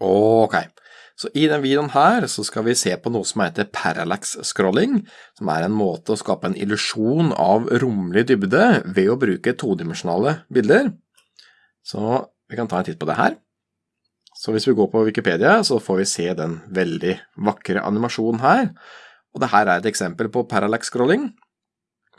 Ok, så i denne videoen her så skal vi se på noe som heter parallax scrolling, som er en måte å skape en illusjon av romlig dybde ved å bruke todimensjonale bilder. Så vi kan ta en titt på det her. Så hvis vi går på Wikipedia, så får vi se den veldig vakre animasjonen her. Og det her er et eksempel på parallax scrolling.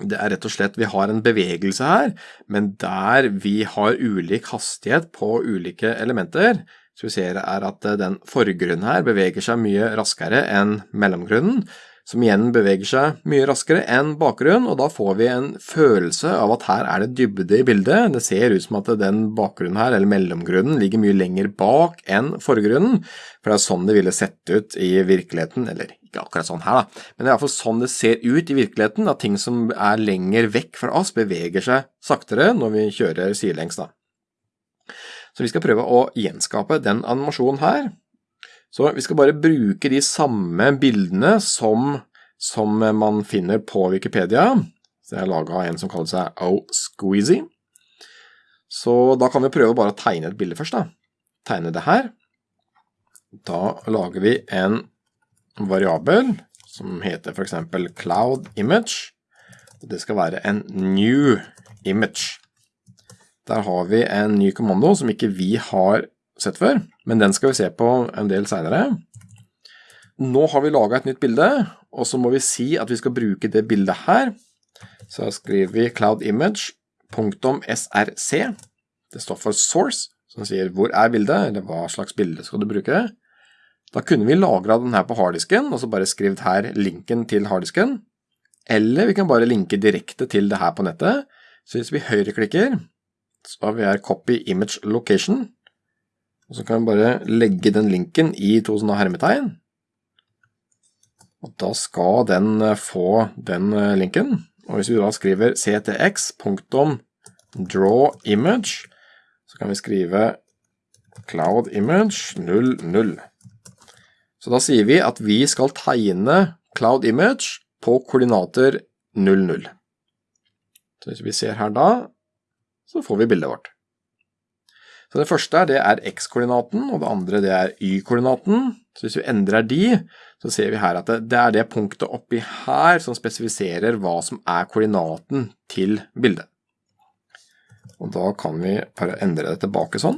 Det er rett og slett, vi har en bevegelse her, men der vi har ulik hastighet på ulike elementer, så vi ser er at eh, den forgrunnen her beveger seg mye raskere enn mellomgrunnen, som igjen beveger seg mye raskere enn bakgrunnen, og da får vi en følelse av at her er det dybde i bildet. Det ser ut som at den bakgrunnen her, eller mellomgrunnen, ligger mye lenger bak enn forgrunnen, for det er sånn det ville sett ut i virkeligheten, eller ikke akkurat sånn her da, men det er i hvert fall sånn det ser ut i virkeligheten, at ting som er lenger vekk fra oss beveger seg saktere når vi kjører sidelengs da. Så vi skal prøve å gjenskape den animasjonen her. Så vi skal bare bruke de samme bildene som, som man finner på Wikipedia. Så jeg har laget en som kaller seg Oh Squeezy. Så da kan vi prøve bare å tegne et bilde først da. Tegne det her. Da lager vi en variabel som heter eksempel cloud image. Det skal være en new image. Der har vi en ny kommando som ikke vi har sett før, men den skal vi se på en del senere. Nå har vi laget et nytt bilde, og så må vi si at vi skal bruke det bildet her. Så skriver vi cloudimage.src. Det står for source, som sier hvor er bildet, eller hva slags bilde skal du bruke. Da kunne vi lagret den her på harddisken, og så bare skrevet her linken til harddisken. Eller vi kan bare linke direkte til det her på nettet. Så hvis vi høyreklikker, så har vi her copy image location, og så kan vi bare legge den linken i to sånne hermetegn. Og da skal den eh, få den eh, linken. Og hvis vi da skriver ctx.drawimage, så kan vi skrive cloudimage 00. Så da sier vi at vi skal tegne cloudimage på koordinater 00. Så hvis vi ser her da, så får vi bildet vårt. Så det første det er x-koordinaten, og det andre det er y-koordinaten. Så hvis vi endrer de, så ser vi her at det, er det punktet oppi her som spesifiserer hva som er koordinaten til bildet. Og da kan vi bare endre det tilbake sånn.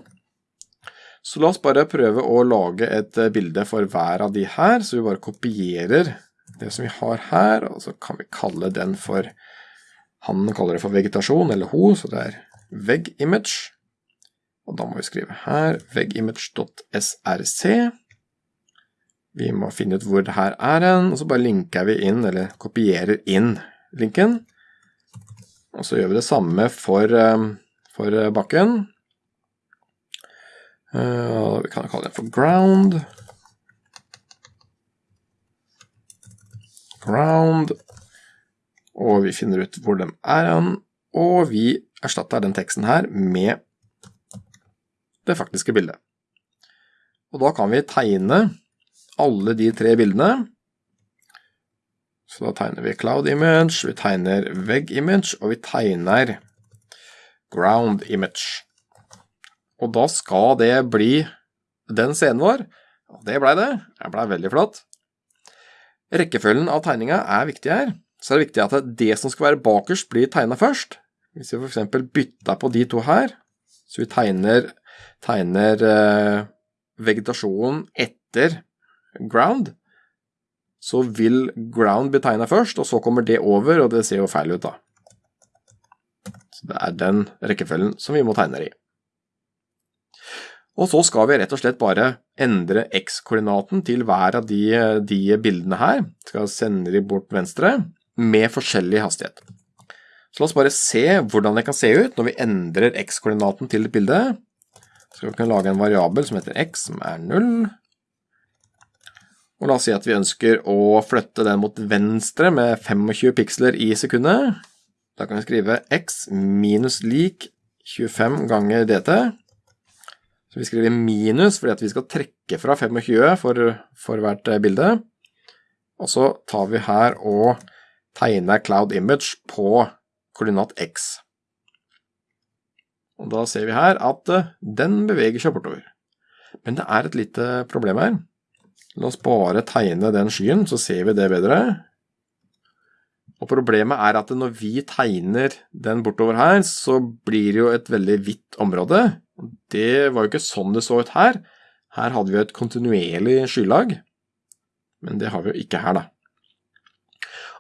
Så la oss bare prøve å lage et bilde for hver av de her, så vi bare kopierer det som vi har her, og så kan vi kalle den for, han kaller det for vegetasjon, eller ho, så det er veg-image. Og da må vi skrive her vegimage.src. Vi må finne ut hvor det her er en, og så bare linker vi inn, eller kopierer inn linken. Og så gjør vi det samme for, eh, for bakken. Uh, vi kan kalle den for ground. Ground. Og vi finner ut hvor den er en, og vi erstatter den teksten her med det faktiske bildet. Og da kan vi tegne alle de tre bildene. Så da tegner vi cloud image, vi tegner veg image, og vi tegner ground image. Og da skal det bli den scenen vår. Og det ble det. Det ble veldig flott. Rekkefølgen av tegninga er viktig her. Så er det viktig at det som skal være bakerst blir tegnet først. Hvis vi eksempel bytter på de to her, så vi tegner tegner eh, vegetasjonen etter ground, så vil ground bli tegnet først, og så kommer det over, og det ser jo feil ut da. Så det er den rekkefølgen som vi må tegne i. Og så skal vi rett og slett bare endre x-koordinaten til hver av de, de, bildene her. Skal sende de bort venstre med forskjellig hastighet. Så la oss bare se hvordan det kan se ut når vi endrer x-koordinaten til et bilde. Så vi kunne lage en variabel som heter x, som er 0. Og la oss si at vi ønsker å flytte den mot venstre med 25 piksler i sekundet. Da kan vi skrive x minus lik 25 ganger dt. Så vi skriver minus fordi vi skal trekke fra 25 for, for hvert bilde. Og så tar vi her og tegner cloud image på koordinat x. Og da ser vi her at eh, den beveger seg bortover. Men det er et lite problem her. La oss bare tegne den skyen, så ser vi det bedre. Og problemet er at når vi tegner den bortover her, så blir det jo et veldig hvitt område. Det var jo ikke sånn det så ut her. Her hadde vi et kontinuerlig skylag, men det har vi jo ikke her, da.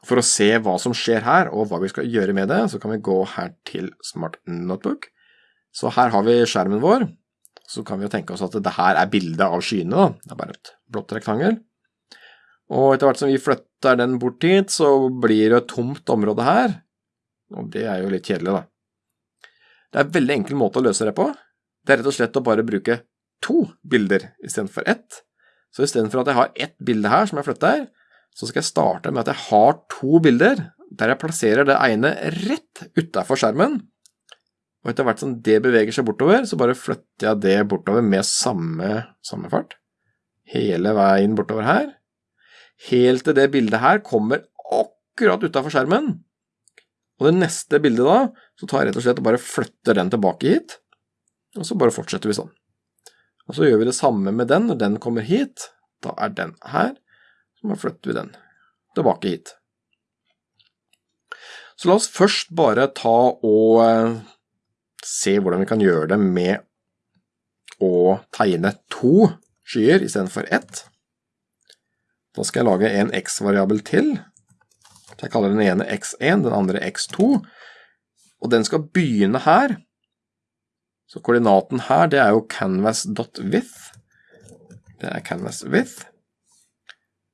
For å se hva som skjer her, og hva vi skal gjøre med det, så kan vi gå her til Smart Notebook. Så her har vi skjermen vår. Så kan vi jo tenke oss at det her er bildet av skyene, da. Det er bare et blått rektangel. Og etter hvert som vi flytter den bort hit, så blir det et tomt område her. Og det er jo litt kjedelig, da. Det er en veldig enkel måte å løse det på. Det er rett og slett å bare bruke to bilder istedenfor ett. Så istedenfor at jeg har ett bilde her som jeg flytter, så skal jeg starte med at jeg har to bilder, der jeg plasserer det ene rett utafor skjermen. Og etter hvert som det beveger seg bortover, så bare flytter jeg det bortover med samme, samme fart. Hele veien bortover her helt til det bildet her kommer akkurat utafor skjermen. Og det neste bildet da, så tar jeg rett og slett og bare flytter den tilbake hit, og så bare fortsetter vi sånn. Og så gjør vi det samme med den, når den kommer hit, da er den her, så bare flytter vi den tilbake hit. Så la oss først bare ta og eh, se hvordan vi kan gjøre det med å tegne to skyer istedenfor ett. Da skal jeg lage en x-variabel til. Jeg kaller den ene x1, den andre x2. Og den skal begynne her. Så koordinaten her, det er jo canvas.width. Det er canvas.width.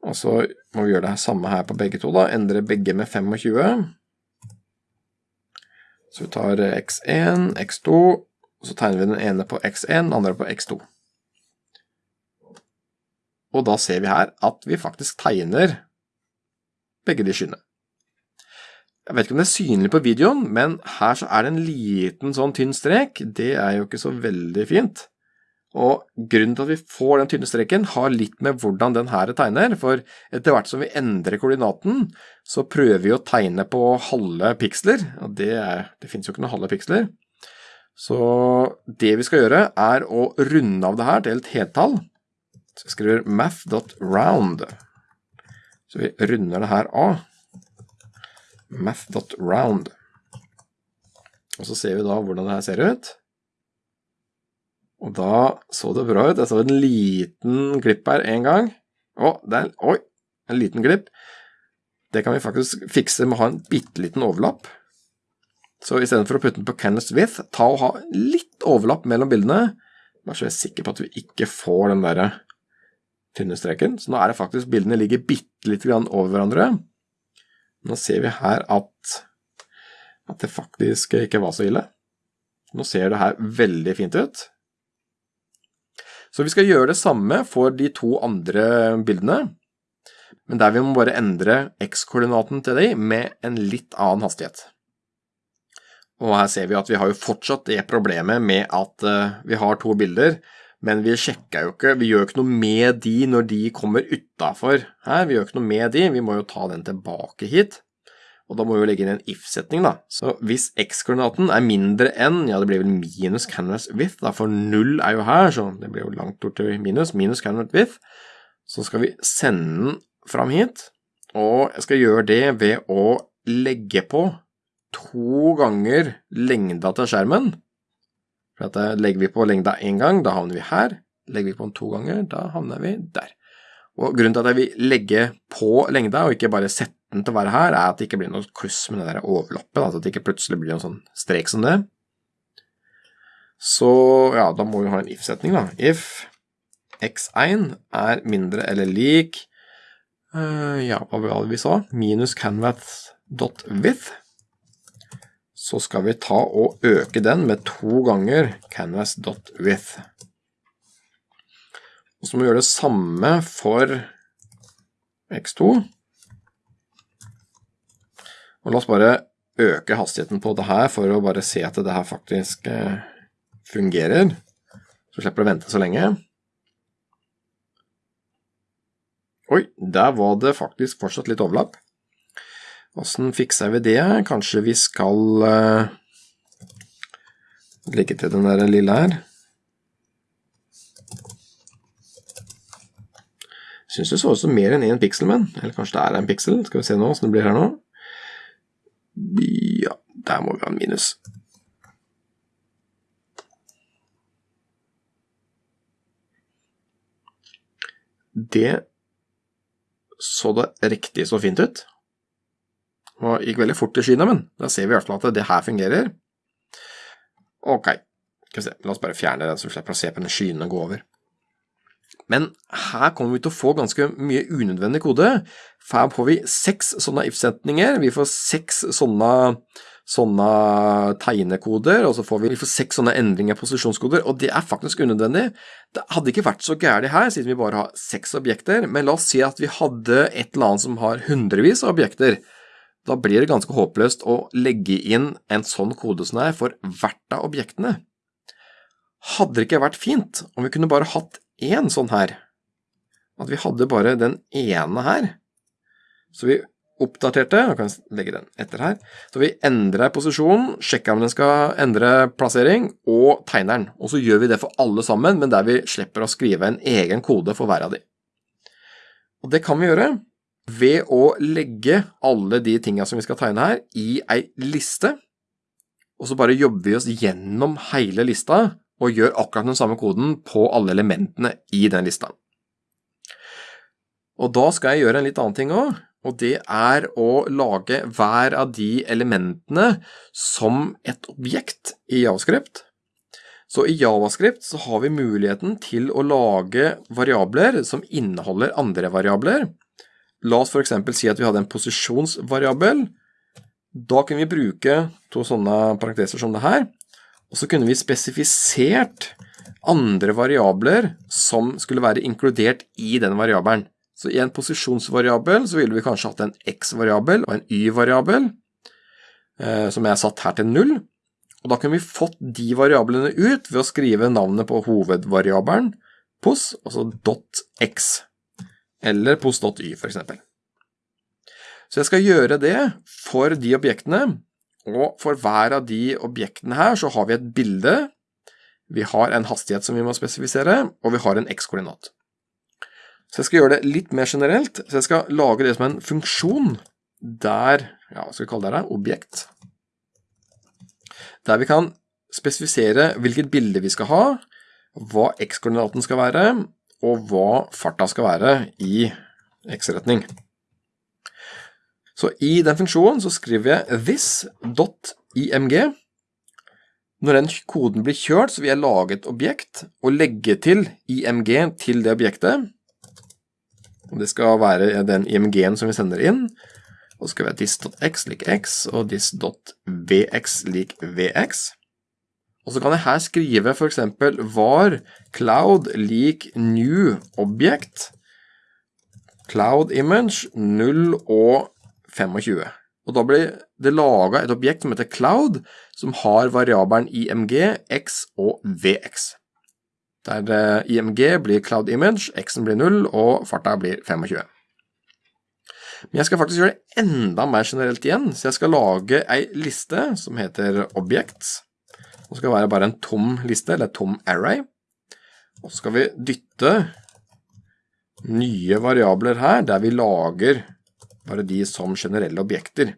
Og så må vi gjøre det samme her på begge to da. Endre begge med 25. Så vi tar x1, x2, og så tegner vi den ene på x1, den andre på x2. Og da ser vi her at vi faktisk tegner begge de skyene. Jeg vet ikke om det er synlig på videoen, men her så er det en liten sånn tynn strek. Det er jo ikke så veldig fint. Og grunnen til at vi får den tynne streken har litt med hvordan den her tegner, for etter hvert som vi endrer koordinaten, så prøver vi å tegne på halve piksler, og det, er, det finnes jo ikke noen halve piksler. Så det vi skal gjøre er å runde av det her til et heltall, så jeg skriver math.round. Så vi runder det her av. Math.round. Og så ser vi da hvordan det her ser ut. Og da så det bra ut. Jeg så en liten glipp her en gang. Å, der, oi, en liten glipp. Det kan vi faktisk fikse med å ha en bitteliten overlapp. Så istedenfor å putte den på canvas width, ta og ha litt overlapp mellom bildene, bare så jeg er sikker på at vi ikke får den derre tynne streken. Så nå er det faktisk bildene ligger bitte litt over hverandre. Nå ser vi her at, at det faktisk ikke var så ille. Nå ser det her veldig fint ut. Så vi skal gjøre det samme for de to andre bildene, men der vi må bare endre x-koordinaten til de med en litt annen hastighet. Og her ser vi at vi har jo fortsatt det problemet med at eh, vi har to bilder, men vi sjekker jo ikke, vi gjør ikke noe med de når de kommer utafor her. Vi gjør ikke noe med de, vi må jo ta den tilbake hit. Og da må vi jo legge inn en if-setning, da. Så hvis x-koordinaten er mindre enn, ja, det blir vel minus canvas width, da, for null er jo her, så det blir jo langt bort til minus, minus canvas width. Så skal vi sende den fram hit, og jeg skal gjøre det ved å legge på to ganger lengda til skjermen. For at eh, Legger vi på lengda én gang, da havner vi her. Legger vi på den to ganger, da havner vi der. Og Grunnen til at jeg vil legge på lengda, og ikke bare sette den til å være her, er at det ikke blir noe kluss med det der overlappet. Altså at det ikke plutselig blir en sånn strek som det. Så ja, da må vi ha en if-setning, da. If x1 er mindre eller lik uh, Ja, hva var det vi sa? Minus canvas.width så skal vi ta og øke den med to ganger canvas.width. Og så må vi gjøre det samme for x2. Og la oss bare øke hastigheten på det her for å bare se at det her faktisk eh, fungerer. Så slipper du å vente så lenge. Oi, der var det faktisk fortsatt litt overlapp. Åssen fikser vi det? Kanskje vi skal uh, legge til den der lille her. Syns det så ut som mer enn én piksel, men Eller kanskje det er en piksel? Skal vi se nå åssen det blir her nå. Der må vi ha en minus. Det så det riktig så fint ut. Og gikk veldig fort i skyene, men da ser vi i hvert fall at det her fungerer. Ok, la oss bare fjerne den, så vi slipper å se på den skyene gå over. Men her kommer vi til å få ganske mye unødvendig kode. For her får vi seks sånne if-setninger, vi får seks sånne, sånne tegnekoder, og så får vi, vi får seks sånne endringer av posisjonskoder, og det er faktisk unødvendig. Det hadde ikke vært så gærent her, siden vi bare har seks objekter, men la oss si at vi hadde et eller annet som har hundrevis av objekter. Da blir det ganske håpløst å legge inn en sånn kode som er for hvert av objektene. Hadde det ikke vært fint om vi kunne bare hatt én sånn her? At vi hadde bare den ene her. Så vi oppdaterte, og kan legge den etter her, så vi endrer posisjonen, sjekker om den skal endre plassering, og tegner den. Og så gjør vi det for alle sammen, men der vi slipper å skrive en egen kode for hver av de. Og det kan vi gjøre ved å legge alle de tingene som vi skal tegne her, i ei liste, og så bare jobber vi oss gjennom hele lista og gjør akkurat den samme koden på alle elementene i den lista. Og da skal jeg gjøre en litt annen ting òg, og det er å lage hver av de elementene som et objekt i Javascript. Så i Javascript så har vi muligheten til å lage variabler som inneholder andre variabler, La oss for eksempel si at vi hadde en posisjonsvariabel. Da kunne vi bruke to sånne parenteser som det her, og så kunne vi spesifisert andre variabler som skulle være inkludert i den variabelen. Så i en posisjonsvariabel så ville vi kanskje hatt en x-variabel og en y-variabel, eh, som jeg har satt her til null. Og da kunne vi fått de variablene ut ved å skrive navnet på hovedvariabelen, pos, altså .x eller post.y f.eks. Så jeg skal gjøre det for de objektene, og for hver av de objektene her så har vi et bilde, vi har en hastighet som vi må spesifisere, og vi har en x-koordinat. Så jeg skal gjøre det litt mer generelt, så jeg skal lage det som en funksjon der, ja, hva skal vi kalle det, her, objekt, der vi kan spesifisere hvilket bilde vi skal ha, hva x-koordinaten skal være, og hva farta skal være i x-retning. Så i den funksjonen så skriver jeg this.img. Når den koden blir kjørt, så vil jeg lage et objekt og legge til img til det objektet. Det skal være den img-en som vi sender inn. Og så skal vi ha dis.x lik x og dis.vx lik vx. Og så kan jeg her skrive for eksempel var cloud lik new object cloud image 0 og 25. Og da blir det laget et objekt som heter cloud, som har variabelen img, x og vx. Der eh, img blir cloud image, x-en blir 0 og farta blir 25. Men jeg skal faktisk gjøre det enda mer generelt igjen, så jeg skal lage ei liste som heter objects. Det skal være bare en tom liste, eller tom array. Og så skal vi dytte nye variabler her, der vi lager bare de som generelle objekter.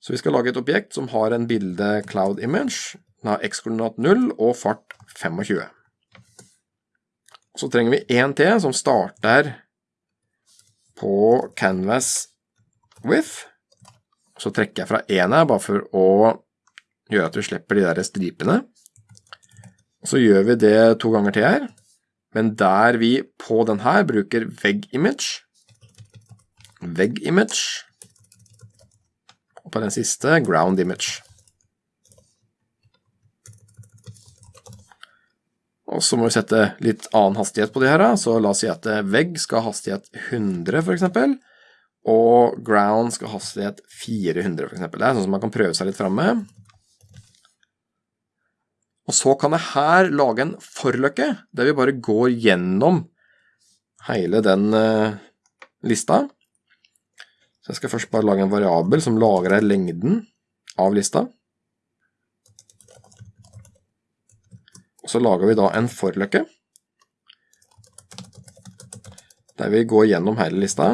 Så vi skal lage et objekt som har en bilde cloud image, den har x-koordinat 0 og fart 25. Så trenger vi en til som starter på canvas with. Så trekker jeg fra en her, bare for å gjøre at vi slipper de der stripene. Så gjør vi det to ganger til her, men der vi på den her bruker veg image, veg image, og på den siste ground-image. Og så må vi sette litt annen hastighet på de her, så la oss si at vegg skal ha hastighet 100 for eksempel, og ground skal ha hastighet 400 for eksempel. Det er sånn som man kan prøve seg litt frem med. Og så kan jeg her lage en forløkke, der vi bare går gjennom hele den uh, lista. Så jeg skal først bare lage en variabel som lagrer lengden av lista. Så lager vi da en forløkke. der vi går gjennom hele lista.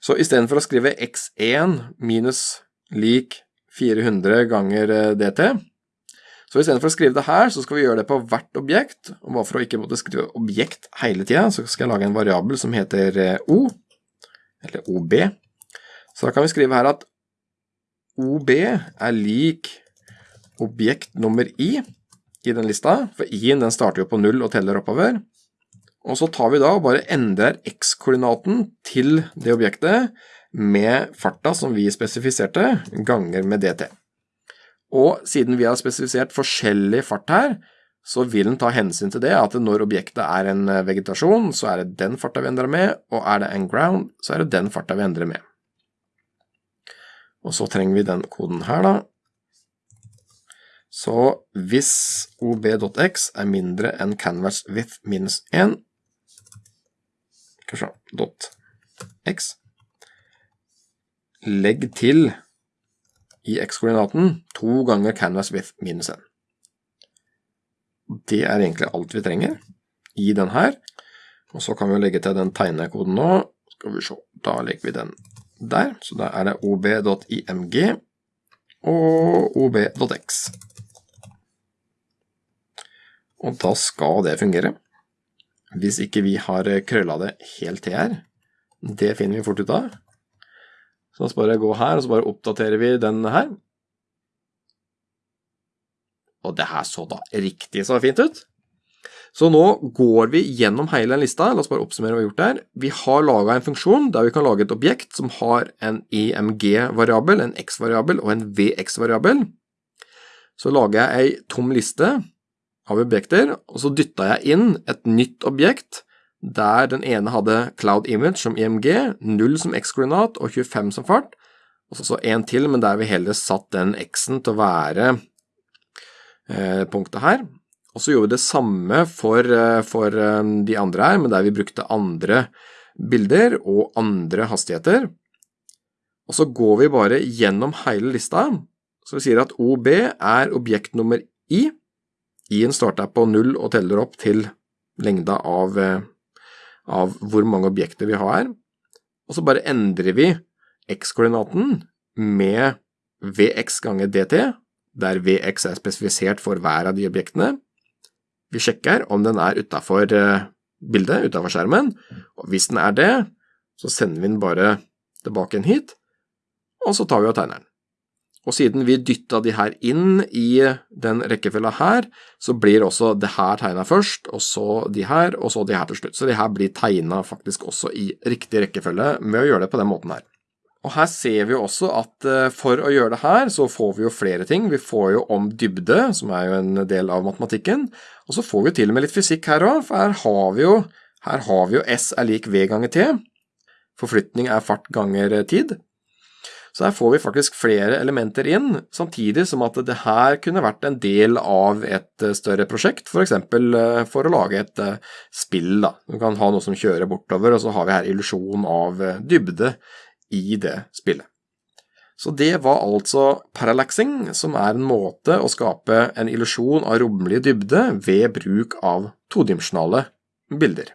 Så istedenfor å skrive x1 minus lik 400 ganger eh, dt, så istedenfor å skrive det her, så skal vi gjøre det på hvert objekt. Og bare for å ikke måtte skrive objekt hele tida, så skal jeg lage en variabel som heter eh, o, eller ob. Så da kan vi skrive her at ob er lik objekt nummer i i den lista, for i-en den starter jo på null og teller oppover. Og så tar vi da og bare endrer x-koordinaten til det objektet med farta som vi spesifiserte, ganger med dt. Og siden vi har spesifisert forskjellig fart her, så vil den ta hensyn til det, at når objektet er en eh, vegetasjon, så er det den farta vi endrer med, og er det en ground, så er det den farta vi endrer med. Og så trenger vi den koden her da. Så hvis ob.x er mindre enn canvas width minus 1, skal vi x, legg til i x-koordinaten to ganger canvas width minus 1. Det er egentlig alt vi trenger i den her. Og så kan vi legge til den tegnekoden nå. Skal vi se, da legger vi den der. Så da er det ob.img og ob.x. Og da skal det fungere. Hvis ikke vi har krølla det helt til her. Det finner vi fort ut av. Så da bare gå her, og så bare oppdaterer vi den her. Og det her så da riktig så fint ut. Så nå går vi gjennom hele lista, la oss bare oppsummere hva vi har gjort der. Vi har laget en funksjon der vi kan lage et objekt som har en EMG-variabel, en X-variabel og en VX-variabel. Så lager jeg ei tom liste av objekter, og så dytta jeg inn et nytt objekt der den ene hadde Cloud Image som IMG, 0 som X-koordinat og 25 som fart, og så en til, men der vi heller satt den X-en til å være eh, punktet her. Og så gjorde vi det samme for, eh, for eh, de andre her, men der vi brukte andre bilder og andre hastigheter. Og så går vi bare gjennom hele lista, så vi sier at OB er objekt nummer I. I-en starter på null og teller opp til lengda av eh, av hvor mange objekter vi har, og så bare endrer vi x-koordinaten med vx ganger dt, der vx er spesifisert for hver av de objektene. Vi sjekker om den er utenfor eh, bildet, utenfor skjermen, og hvis den er det, så sender vi den bare tilbake hit, og så tar vi og tegner den. Og siden vi dytta de her inn i den rekkefølga her, så blir også det her tegna først, og så de her, og så de her til slutt. Så de her blir tegna faktisk også i riktig rekkefølge med å gjøre det på den måten her. Og her ser vi også at eh, for å gjøre det her, så får vi jo flere ting. Vi får jo om dybde, som er jo en del av matematikken, og så får vi til og med litt fysikk her òg, for her har vi jo, her har vi jo S er lik V ganger T. Forflytning er fart ganger tid. Så her får vi faktisk flere elementer inn, samtidig som at det her kunne vært en del av et eh, større prosjekt, for eksempel eh, for å lage et eh, spill. Da. Du kan ha noe som kjører bortover, og så har vi her illusjon av dybde i det spillet. Så det var altså parallaxing, som er en måte å skape en illusjon av rommelig dybde ved bruk av todimensjonale bilder.